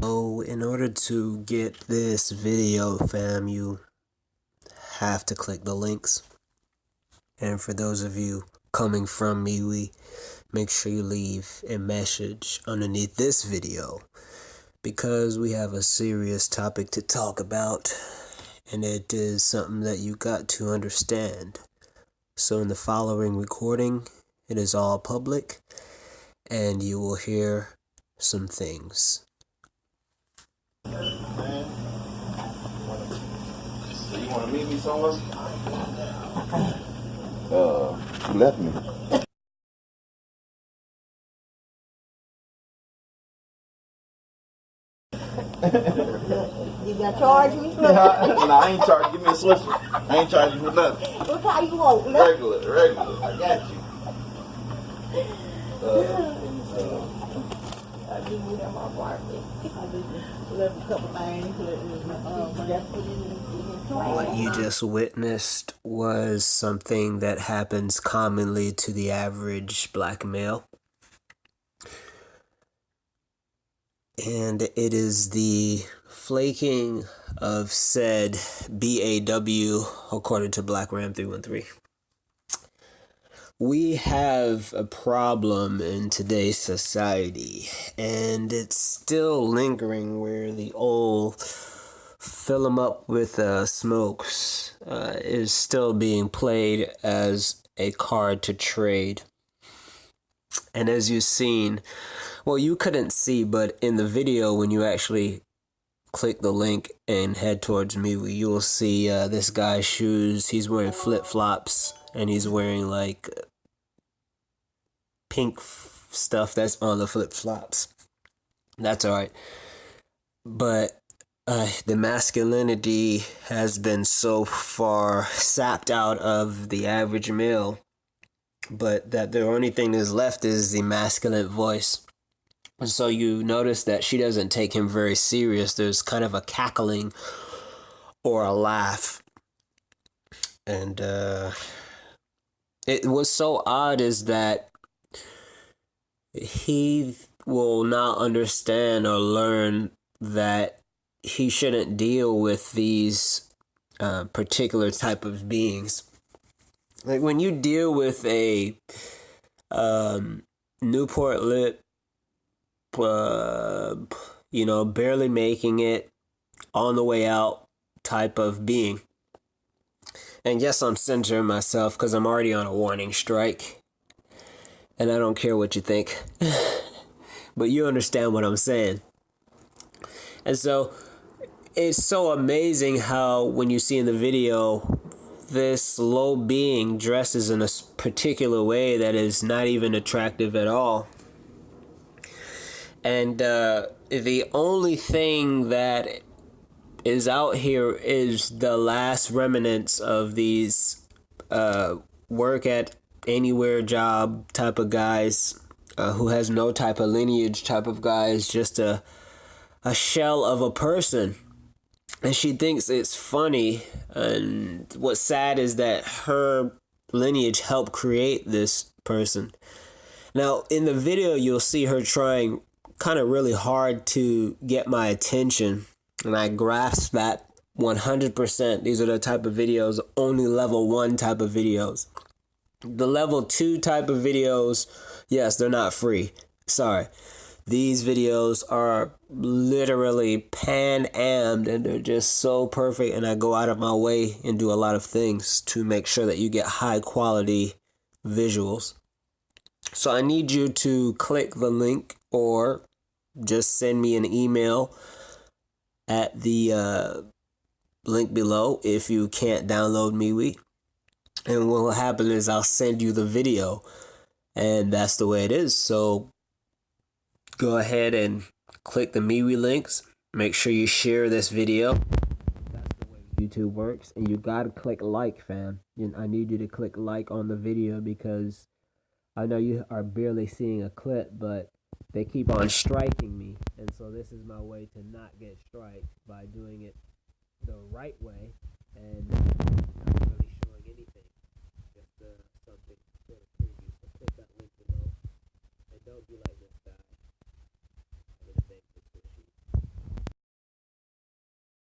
So in order to get this video fam you have to click the links and for those of you coming from MeWe make sure you leave a message underneath this video because we have a serious topic to talk about and it is something that you got to understand. So in the following recording, it is all public and you will hear some things. You want to meet me somewhere? Uh, you left me. You gonna charge me? nah, I ain't charging. Give me a swisher. I ain't charging for nothing. What kind you want? Regular, regular. I got you. Uh, I give the trash. What you just witnessed was something that happens commonly to the average black male. And it is the flaking of said BAW according to Black Ram 313. We have a problem in today's society, and it's still lingering where the old fill 'em up with uh, smokes uh, is still being played as a card to trade. And as you've seen, well, you couldn't see, but in the video, when you actually click the link and head towards me, you'll see uh, this guy's shoes. He's wearing flip flops and he's wearing like pink f- stuff that's on the flip flops. That's alright. But uh, the masculinity has been so far sapped out of the average male, but that the only thing that's left is the masculine voice. And so you notice that she doesn't take him very serious. There's kind of a cackling or a laugh. And uh, it was so odd is that he will not understand or learn that he shouldn't deal with these uh, particular type of beings. Like when you deal with a um, Newport Lip, uh, you know, barely making it on the way out type of being. And yes, I'm censoring myself because I'm already on a warning strike. And I don't care what you think. but you understand what I'm saying. And so it's so amazing how when you see in the video this low being dresses in a particular way that is not even attractive at all and uh, the only thing that is out here is the last remnants of these uh, work at anywhere job type of guys uh, who has no type of lineage type of guys just a a shell of a person. And she thinks it's funny and what's sad is that her lineage helped create this person. Now in the video you'll see her trying kind of really hard to get my attention and i grasp that 100% these are the type of videos only level 1 type of videos the level 2 type of videos yes they're not free. Sorry. These videos are literally pan ammed and they're just so perfect and i go out of my way and do a lot of things to make sure that you get high quality visuals. So i need you to click the link or just send me an email at the uh, link below if you can't download MeWe. And what will happen is I'll send you the video, and that's the way it is. So go ahead and click the MeWe links. Make sure you share this video. That's the way YouTube works, and you gotta click like, fam. And I need you to click like on the video because I know you are barely seeing a clip, but they keep on striking me, and so this is my way to not get striked by doing it the right way and not really showing anything, just uh, something sort of preview. So click that don't be like guy.